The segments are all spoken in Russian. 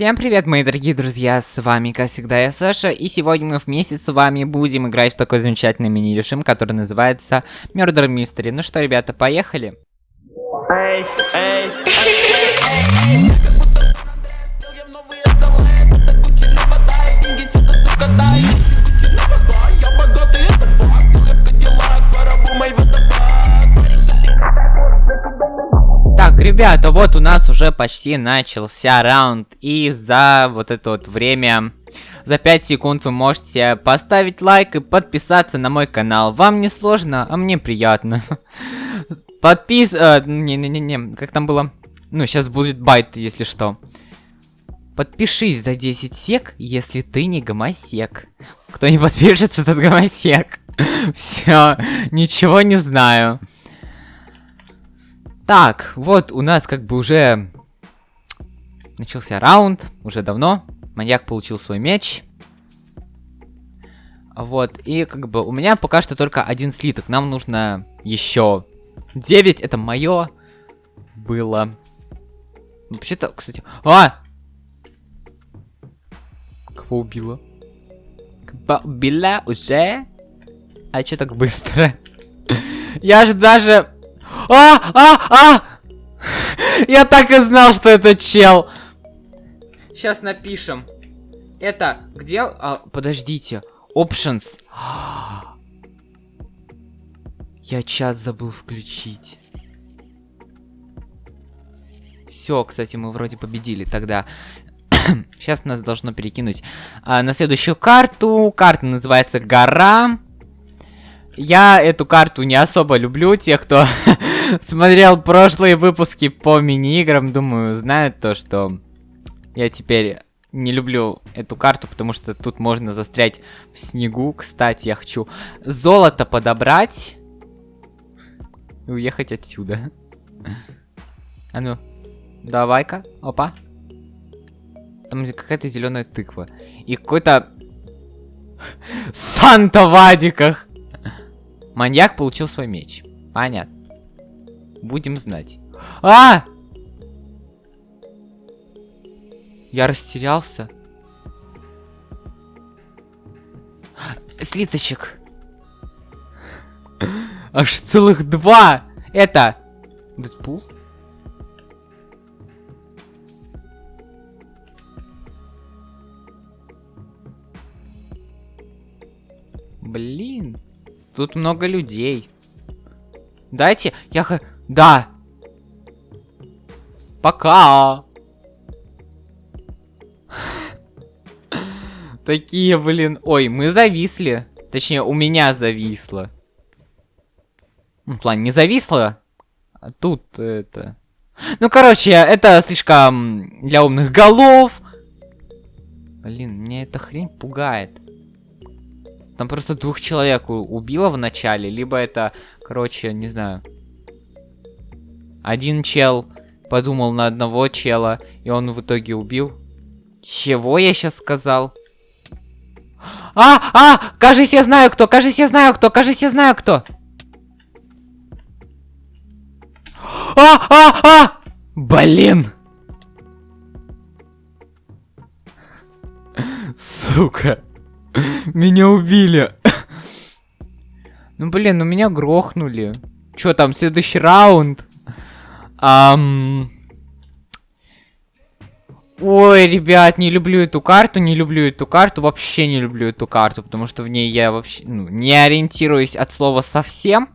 Всем привет, мои дорогие друзья, с вами, как всегда, я Саша, и сегодня мы вместе с вами будем играть в такой замечательный мини-режим, который называется Murder Mystery. Ну что, ребята, поехали? Эй, эй, эй, ребята, вот у нас уже почти начался раунд. И за вот это вот время, за 5 секунд вы можете поставить лайк и подписаться на мой канал. Вам не сложно, а мне приятно. Подпис... Э, Не-не-не, как там было? Ну, сейчас будет байт, если что. Подпишись за 10 сек, если ты не гомосек. Кто не подпишется, тот гомосек. Все, ничего не знаю. Так, вот у нас как бы уже начался раунд, уже давно. Маньяк получил свой меч. Вот, и как бы у меня пока что только один слиток. Нам нужно еще 9, это мое было. Вообще-то, кстати... А! Кого убила? Кого убила уже? А что так быстро? Я же даже а, а, а! Я так и знал, что это чел. Сейчас напишем. Это где... А, подождите. Options. Я чат забыл включить. Все, кстати, мы вроде победили тогда. Сейчас нас должно перекинуть а, на следующую карту. Карта называется Гора. Я эту карту не особо люблю. Те, кто смотрел прошлые выпуски по мини-играм, думаю, знают то, что я теперь не люблю эту карту, потому что тут можно застрять в снегу. Кстати, я хочу золото подобрать и уехать отсюда. А ну, давай-ка, опа. Там какая-то зеленая тыква. И какой-то Санта в адиках. Маньяк получил свой меч. Понятно. Будем знать. А! Я растерялся. Слиточек. Аж целых два. Это... Дэдпул? Блин. Тут много людей. Дайте, я... х. Да. Пока. Такие, блин. Ой, мы зависли. Точнее, у меня зависло. Ну, в плане, не зависло. А тут это... Ну, короче, это слишком для умных голов. Блин, мне эта хрень пугает. Там просто двух человек убило в начале, либо это, короче, не знаю. Один чел подумал на одного чела, и он в итоге убил. Чего я сейчас сказал? А, а, кажется, я знаю кто, кажется, я знаю кто, кажется, я знаю кто. А, а, а! Блин! Сука. Меня убили. Ну, блин, ну меня грохнули. Чё там, следующий раунд? Ам... Ой, ребят, не люблю эту карту, не люблю эту карту, вообще не люблю эту карту, потому что в ней я вообще ну, не ориентируюсь от слова совсем.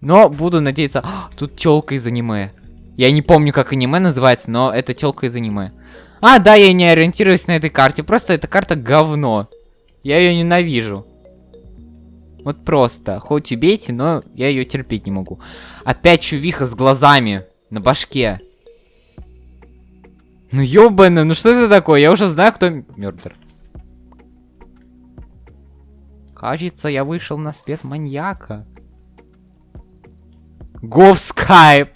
Но буду надеяться... А, тут телка из аниме. Я не помню, как аниме называется, но это телка из аниме. А, да, я не ориентируюсь на этой карте, просто эта карта говно. Я ее ненавижу. Вот просто. Хоть убейте, но я ее терпеть не могу. Опять чувиха с глазами на башке. Ну ёбаный, ну что это такое? Я уже знаю, кто мертв. Кажется, я вышел на след маньяка. Го в скайп.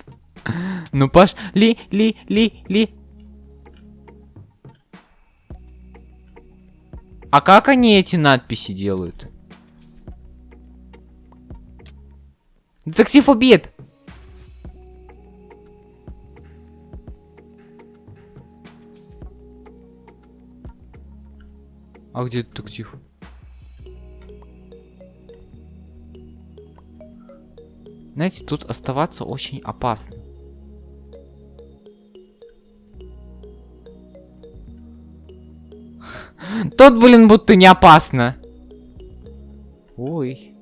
Ну пош... Ли, ли, ли, ли. А как они эти надписи делают? Детектив убит! А где тихо? Знаете, тут оставаться очень опасно. Тут, блин, будто не опасно. Ой.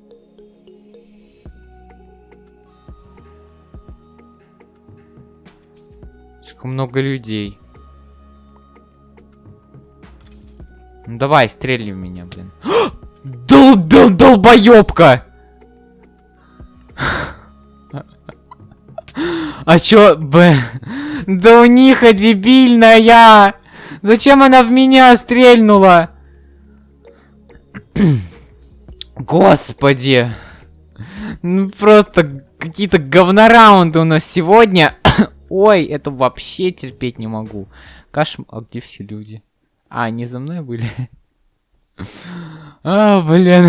Слишком много людей. Ну давай, стрельни в меня, блин. Дол дол долбоёбка! А чё, б? Да у них дебильная! Зачем она в меня стрельнула? Господи! Ну просто какие-то говнораунды у нас сегодня. Ой, это вообще терпеть не могу. Кошмар. А где все люди? А, они за мной были? А, блин.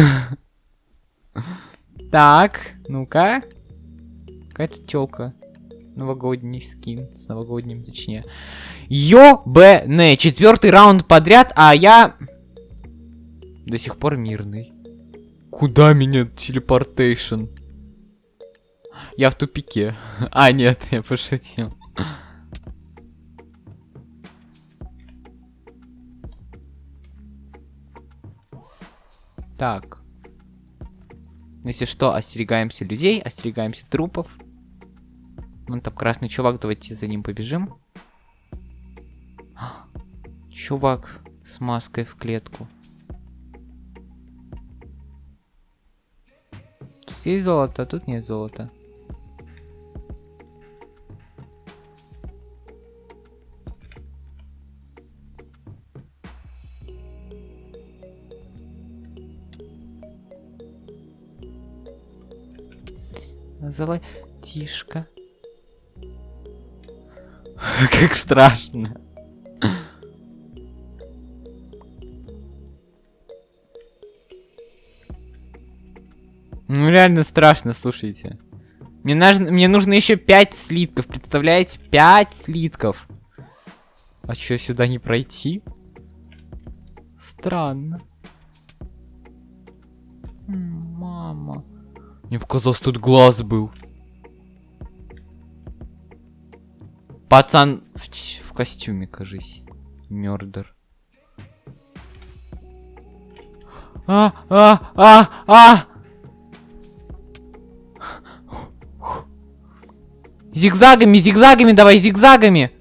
Так, ну-ка. Какая-то тёлка. Новогодний скин. С новогодним, точнее. Ёбэне. Четвертый раунд подряд, а я... До сих пор мирный. Куда меня телепортейшн? Я в тупике. А, нет, я пошутил. Так. Если что, остерегаемся людей, остерегаемся трупов. Вон там красный чувак, давайте за ним побежим. Чувак с маской в клетку. Тут есть золото, а тут нет золота. Золотишко. Как страшно. Ну реально страшно, слушайте. Мне, нужно, мне нужно еще 5 слитков, представляете? 5 слитков. А что, сюда не пройти? Странно. Мама. Мне показалось, тут глаз был. Пацан в, в костюме, кажись. Мёрдер. А, а, а, а! Зигзагами, зигзагами давай, зигзагами!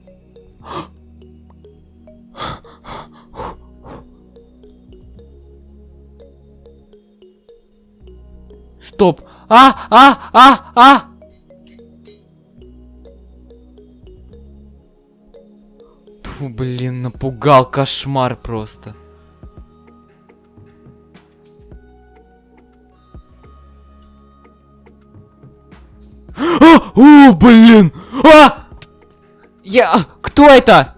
А, а, а, а! Фу, блин, напугал кошмар просто. А! О, блин! А! Я... Кто это?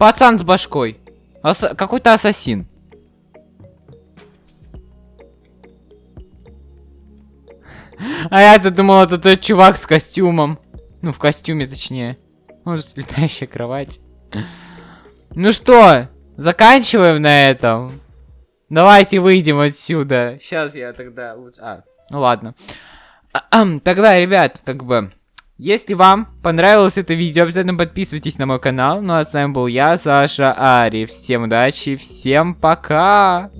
Пацан с башкой. Ас... Какой-то ассасин. А я-то думал, это тот чувак с костюмом. Ну, в костюме, точнее. Может, летающая кровать. Ну что, заканчиваем на этом. Давайте выйдем отсюда. Сейчас я тогда лучше... А, ну ладно. Тогда, ребят, как бы... Если вам понравилось это видео, обязательно подписывайтесь на мой канал. Ну а с вами был я, Саша Ари. Всем удачи, всем пока!